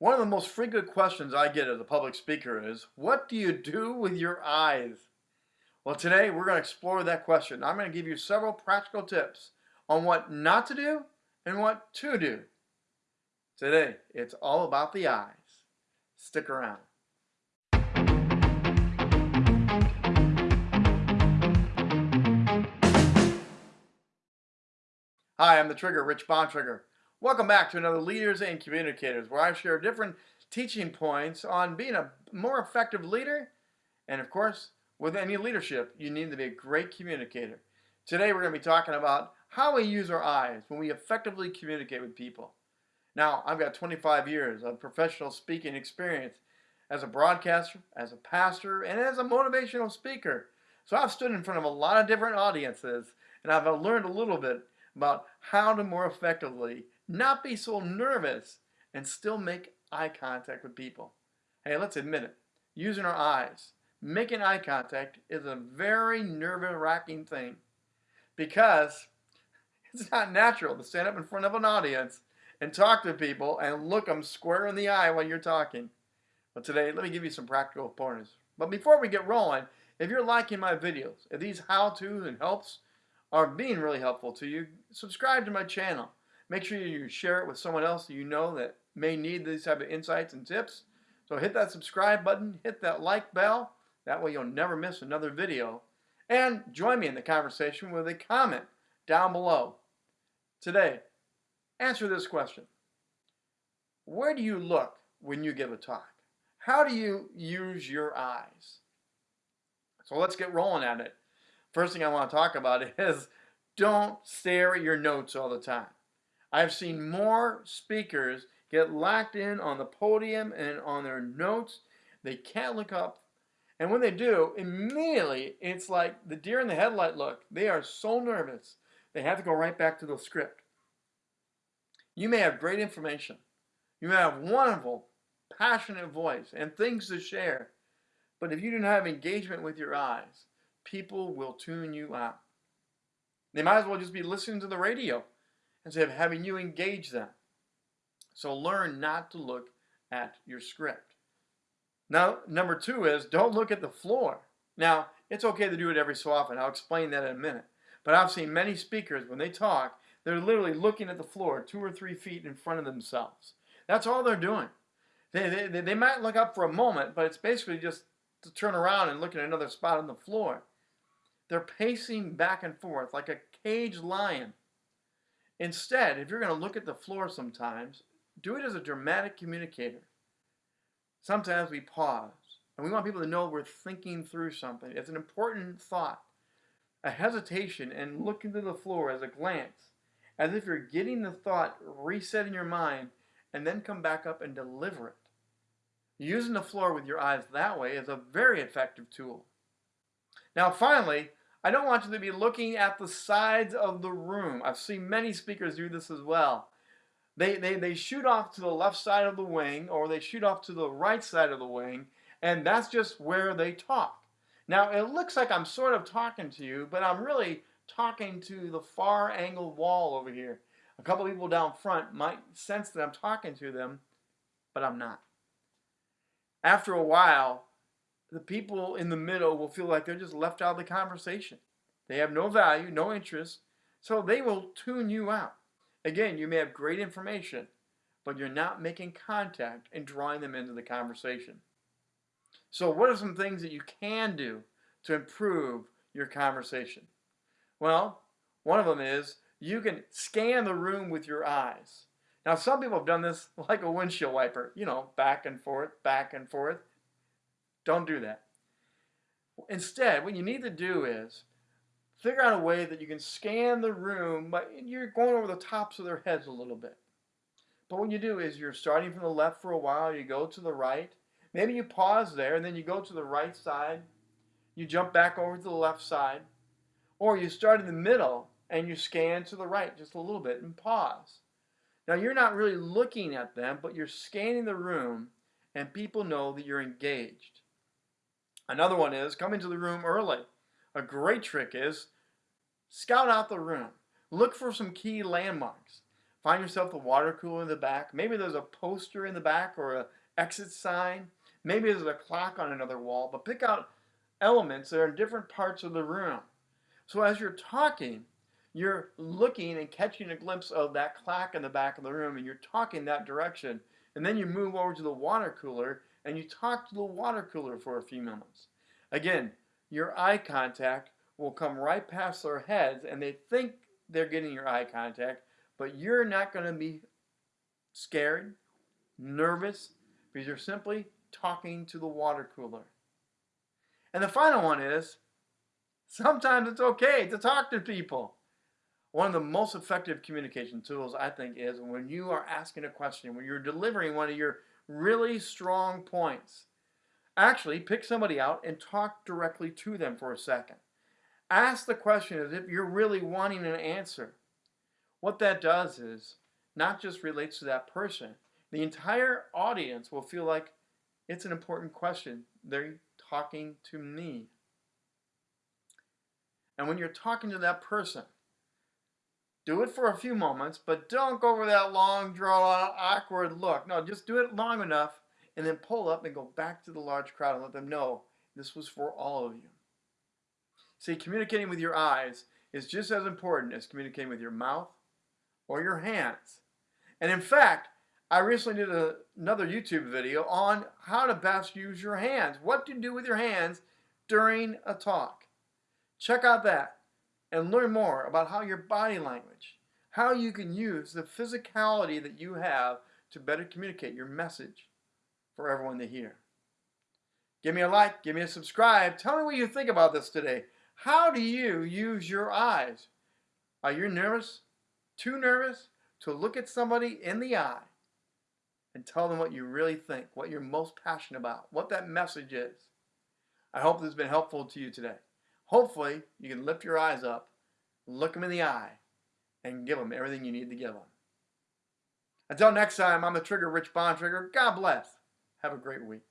One of the most frequent questions I get as a public speaker is, what do you do with your eyes? Well, today we're going to explore that question. I'm going to give you several practical tips on what not to do and what to do. Today, it's all about the eyes. Stick around. Hi, I'm the Trigger, Rich Bontrager. Welcome back to another Leaders and Communicators, where I share different teaching points on being a more effective leader. And of course, with any leadership, you need to be a great communicator. Today, we're going to be talking about how we use our eyes when we effectively communicate with people. Now, I've got 25 years of professional speaking experience as a broadcaster, as a pastor, and as a motivational speaker. So I've stood in front of a lot of different audiences, and I've learned a little bit about how to more effectively not be so nervous, and still make eye contact with people. Hey, let's admit it. Using our eyes, making eye contact is a very nerve-wracking thing because it's not natural to stand up in front of an audience and talk to people and look them square in the eye while you're talking. But today, let me give you some practical pointers. But before we get rolling, if you're liking my videos, if these how-tos and helps are being really helpful to you, subscribe to my channel. Make sure you share it with someone else you know that may need these type of insights and tips. So hit that subscribe button, hit that like bell. That way you'll never miss another video. And join me in the conversation with a comment down below. Today, answer this question. Where do you look when you give a talk? How do you use your eyes? So let's get rolling at it. First thing I want to talk about is don't stare at your notes all the time. I've seen more speakers get locked in on the podium and on their notes. They can't look up. And when they do, immediately it's like the deer in the headlight look. They are so nervous. They have to go right back to the script. You may have great information. You may have wonderful, passionate voice and things to share. But if you don't have engagement with your eyes, people will tune you out. They might as well just be listening to the radio instead of having you engage them. So learn not to look at your script. Now, number two is don't look at the floor. Now, it's okay to do it every so often. I'll explain that in a minute. But I've seen many speakers, when they talk, they're literally looking at the floor two or three feet in front of themselves. That's all they're doing. They, they, they might look up for a moment, but it's basically just to turn around and look at another spot on the floor. They're pacing back and forth like a caged lion Instead, if you're going to look at the floor sometimes, do it as a dramatic communicator. Sometimes we pause, and we want people to know we're thinking through something. It's an important thought. A hesitation and look into the floor as a glance, as if you're getting the thought reset in your mind, and then come back up and deliver it. Using the floor with your eyes that way is a very effective tool. Now finally, I don't want you to be looking at the sides of the room. I've seen many speakers do this as well. They, they, they shoot off to the left side of the wing or they shoot off to the right side of the wing and that's just where they talk. Now it looks like I'm sort of talking to you but I'm really talking to the far angled wall over here. A couple people down front might sense that I'm talking to them but I'm not. After a while the people in the middle will feel like they're just left out of the conversation. They have no value, no interest, so they will tune you out. Again, you may have great information, but you're not making contact and drawing them into the conversation. So what are some things that you can do to improve your conversation? Well, one of them is you can scan the room with your eyes. Now, some people have done this like a windshield wiper, you know, back and forth, back and forth. Don't do that. Instead, what you need to do is figure out a way that you can scan the room, but you're going over the tops of their heads a little bit. But what you do is you're starting from the left for a while, you go to the right, maybe you pause there, and then you go to the right side, you jump back over to the left side, or you start in the middle and you scan to the right just a little bit and pause. Now you're not really looking at them, but you're scanning the room and people know that you're engaged. Another one is come into the room early. A great trick is scout out the room. Look for some key landmarks. Find yourself the water cooler in the back. Maybe there's a poster in the back or a exit sign. Maybe there's a clock on another wall, but pick out elements that are in different parts of the room. So as you're talking, you're looking and catching a glimpse of that clock in the back of the room and you're talking that direction. And then you move over to the water cooler and you talk to the water cooler for a few minutes. Again, your eye contact will come right past their heads and they think they're getting your eye contact, but you're not going to be scared, nervous, because you're simply talking to the water cooler. And the final one is sometimes it's okay to talk to people. One of the most effective communication tools, I think, is when you are asking a question, when you're delivering one of your really strong points. Actually, pick somebody out and talk directly to them for a second. Ask the question as if you're really wanting an answer. What that does is not just relates to that person, the entire audience will feel like it's an important question. They're talking to me. And when you're talking to that person, do it for a few moments, but don't go over that long, drawn out, awkward look. No, just do it long enough and then pull up and go back to the large crowd and let them know this was for all of you. See, communicating with your eyes is just as important as communicating with your mouth or your hands. And in fact, I recently did a, another YouTube video on how to best use your hands, what to do with your hands during a talk. Check out that and learn more about how your body language, how you can use the physicality that you have to better communicate your message for everyone to hear. Give me a like, give me a subscribe. Tell me what you think about this today. How do you use your eyes? Are you nervous? Too nervous to look at somebody in the eye and tell them what you really think, what you're most passionate about, what that message is. I hope this has been helpful to you today. Hopefully, you can lift your eyes up, look them in the eye, and give them everything you need to give them. Until next time, I'm the Trigger Rich Bontrager. God bless. Have a great week.